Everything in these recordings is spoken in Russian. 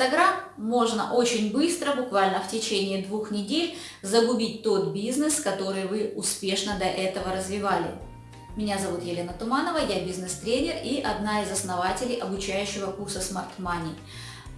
Инстаграм можно очень быстро, буквально в течение двух недель, загубить тот бизнес, который вы успешно до этого развивали. Меня зовут Елена Туманова, я бизнес-тренер и одна из основателей обучающего курса Smart Money.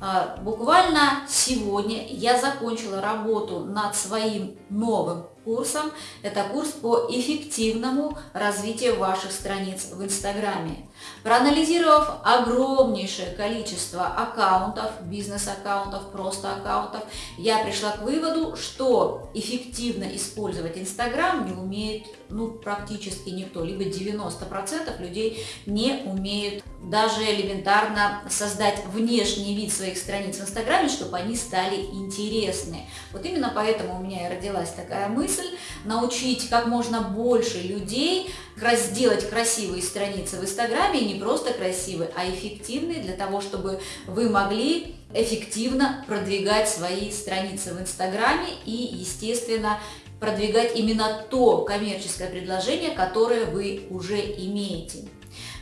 А, буквально сегодня я закончила работу над своим новым курсом. Это курс по эффективному развитию ваших страниц в Инстаграме. Проанализировав огромнейшее количество аккаунтов, бизнес-аккаунтов, просто аккаунтов, я пришла к выводу, что эффективно использовать Инстаграм не умеет ну, практически никто, либо 90% людей не умеют даже элементарно создать внешний вид своих страниц в Инстаграме, чтобы они стали интересны. Вот именно поэтому у меня и родилась такая мысль, научить как можно больше людей сделать красивые страницы в Инстаграме, и не просто красивые, а эффективные, для того, чтобы вы могли эффективно продвигать свои страницы в Инстаграме и, естественно, продвигать именно то коммерческое предложение, которое вы уже имеете.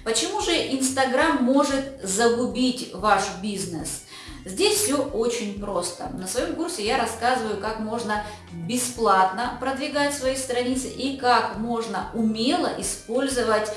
Почему же Инстаграм может загубить ваш бизнес? Здесь все очень просто. На своем курсе я рассказываю, как можно бесплатно продвигать свои страницы и как можно умело использовать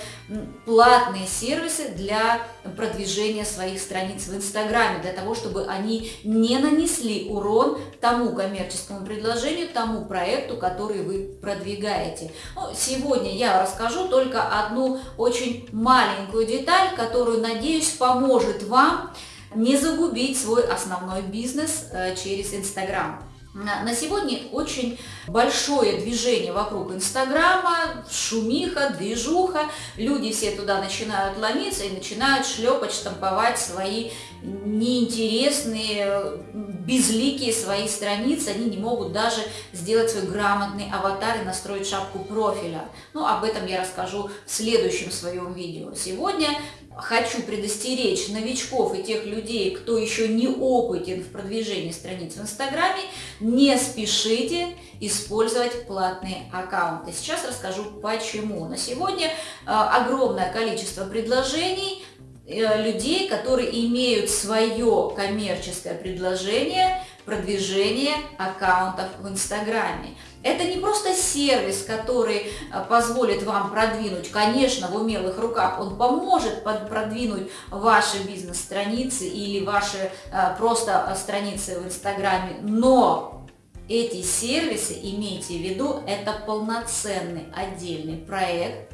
платные сервисы для продвижения своих страниц в Инстаграме, для того, чтобы они не нанесли урон тому коммерческому предложению, тому проекту, который вы продвигаете. Ну, сегодня я расскажу только одну очень маленькую деталь, которую, надеюсь, поможет вам не загубить свой основной бизнес э, через Инстаграм. На сегодня очень большое движение вокруг Инстаграма, шумиха, движуха, люди все туда начинают ломиться и начинают шлепать, штамповать свои неинтересные, безликие свои страницы, они не могут даже сделать свой грамотный аватар и настроить шапку профиля. Ну, об этом я расскажу в следующем своем видео. Сегодня хочу предостеречь новичков и тех людей, кто еще не опытен в продвижении страниц в Инстаграме, не спешите использовать платные аккаунты. Сейчас расскажу почему. На сегодня э, огромное количество предложений людей, которые имеют свое коммерческое предложение, продвижение аккаунтов в Инстаграме. Это не просто сервис, который э, позволит вам продвинуть, конечно, в умелых руках, он поможет продвинуть ваши бизнес-страницы или ваши э, просто э, страницы в Инстаграме, но эти сервисы, имейте в виду, это полноценный отдельный проект,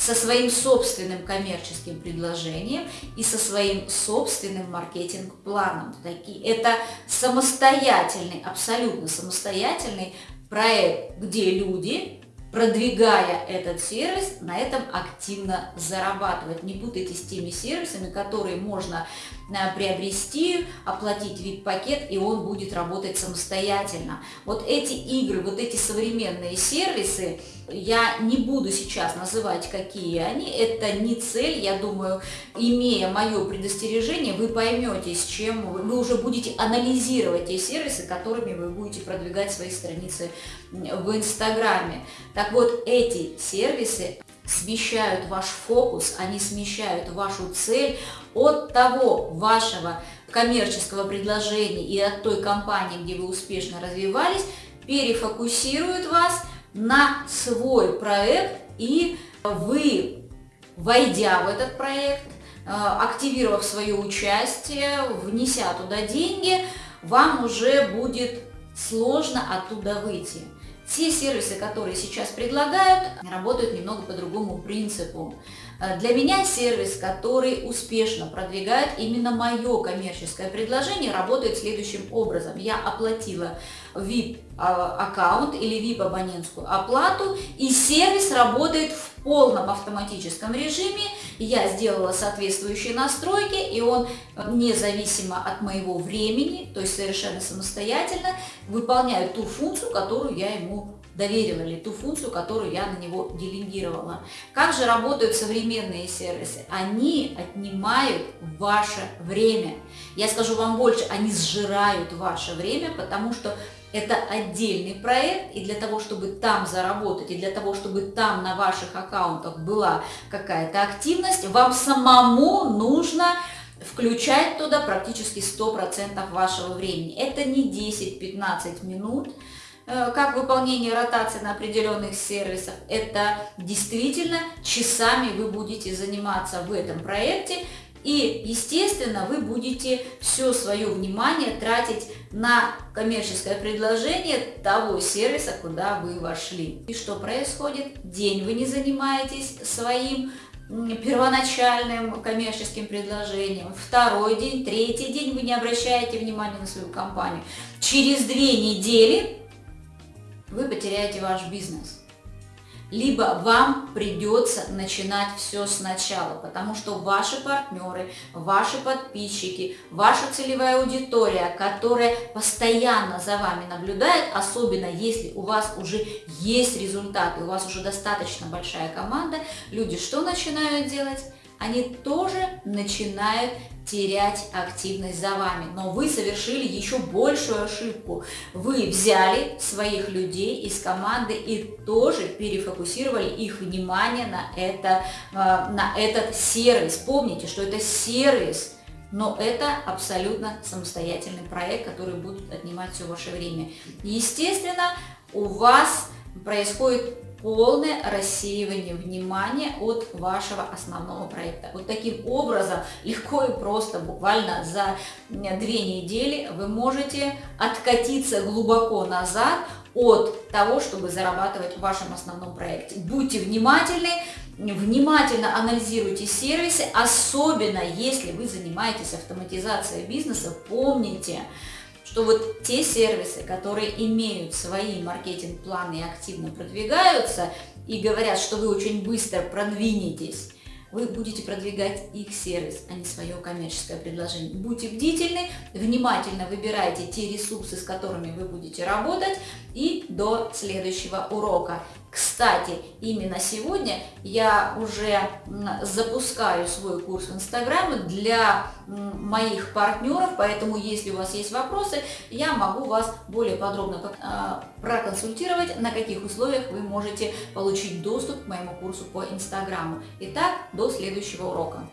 со своим собственным коммерческим предложением и со своим собственным маркетинг-планом. Это самостоятельный, абсолютно самостоятельный проект, где люди, продвигая этот сервис, на этом активно зарабатывать. Не путайте с теми сервисами, которые можно приобрести, оплатить VIP-пакет, и он будет работать самостоятельно. Вот эти игры, вот эти современные сервисы, я не буду сейчас называть, какие они, это не цель, я думаю, имея мое предостережение, вы поймете, с чем вы уже будете анализировать те сервисы, которыми вы будете продвигать свои страницы в Инстаграме. Так вот, эти сервисы смещают ваш фокус, они смещают вашу цель от того вашего коммерческого предложения и от той компании, где вы успешно развивались, перефокусируют вас на свой проект, и вы, войдя в этот проект, э, активировав свое участие, внеся туда деньги, вам уже будет сложно оттуда выйти. Все сервисы, которые сейчас предлагают, работают немного по другому принципу. Э, для меня сервис, который успешно продвигает именно мое коммерческое предложение, работает следующим образом. Я оплатила VIP-аккаунт или VIP-абонентскую оплату, и сервис работает в полном автоматическом режиме. Я сделала соответствующие настройки, и он э, независимо от моего времени, то есть совершенно самостоятельно, выполняет ту функцию, которую я ему доверила ли ту функцию, которую я на него делегировала. Как же работают современные сервисы? Они отнимают ваше время. Я скажу вам больше, они сжирают ваше время, потому что это отдельный проект, и для того, чтобы там заработать, и для того, чтобы там на ваших аккаунтах была какая-то активность, вам самому нужно включать туда практически 100% вашего времени. Это не 10-15 минут, э, как выполнение ротации на определенных сервисах. Это действительно часами вы будете заниматься в этом проекте. И, естественно, вы будете все свое внимание тратить на коммерческое предложение того сервиса, куда вы вошли. И что происходит? День вы не занимаетесь своим первоначальным коммерческим предложением, второй день, третий день вы не обращаете внимания на свою компанию. Через две недели вы потеряете ваш бизнес либо вам придется начинать все сначала, потому что ваши партнеры, ваши подписчики, ваша целевая аудитория, которая постоянно за вами наблюдает, особенно если у вас уже есть результаты, у вас уже достаточно большая команда, люди что начинают делать? Они тоже начинают терять активность за вами. Но вы совершили еще большую ошибку. Вы взяли своих людей из команды и тоже перефокусировали их внимание на, это, э, на этот сервис. Помните, что это сервис, но это абсолютно самостоятельный проект, который будет отнимать все ваше время. Естественно, у вас происходит полное рассеивание внимания от вашего основного проекта. Вот таким образом, легко и просто, буквально за две недели вы можете откатиться глубоко назад от того, чтобы зарабатывать в вашем основном проекте. Будьте внимательны, внимательно анализируйте сервисы, особенно если вы занимаетесь автоматизацией бизнеса, помните, что вот те сервисы, которые имеют свои маркетинг-планы и активно продвигаются, и говорят, что вы очень быстро продвинетесь, вы будете продвигать их сервис, а не свое коммерческое предложение. Будьте бдительны, внимательно выбирайте те ресурсы, с которыми вы будете работать, и до следующего урока. Кстати, именно сегодня я уже запускаю свой курс в Инстаграме для моих партнеров, поэтому если у вас есть вопросы, я могу вас более подробно а, проконсультировать, на каких условиях вы можете получить доступ к моему курсу по Инстаграму. Итак, до следующего урока.